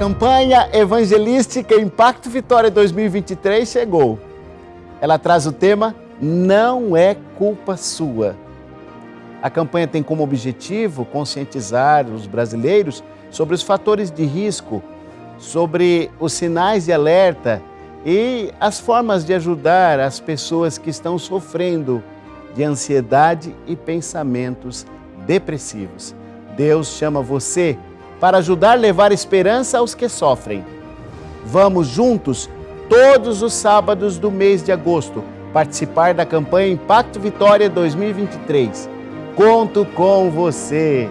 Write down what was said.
campanha evangelística Impacto Vitória 2023 chegou. Ela traz o tema Não é culpa sua. A campanha tem como objetivo conscientizar os brasileiros sobre os fatores de risco, sobre os sinais de alerta e as formas de ajudar as pessoas que estão sofrendo de ansiedade e pensamentos depressivos. Deus chama você para ajudar a levar esperança aos que sofrem. Vamos juntos, todos os sábados do mês de agosto, participar da campanha Impacto Vitória 2023. Conto com você!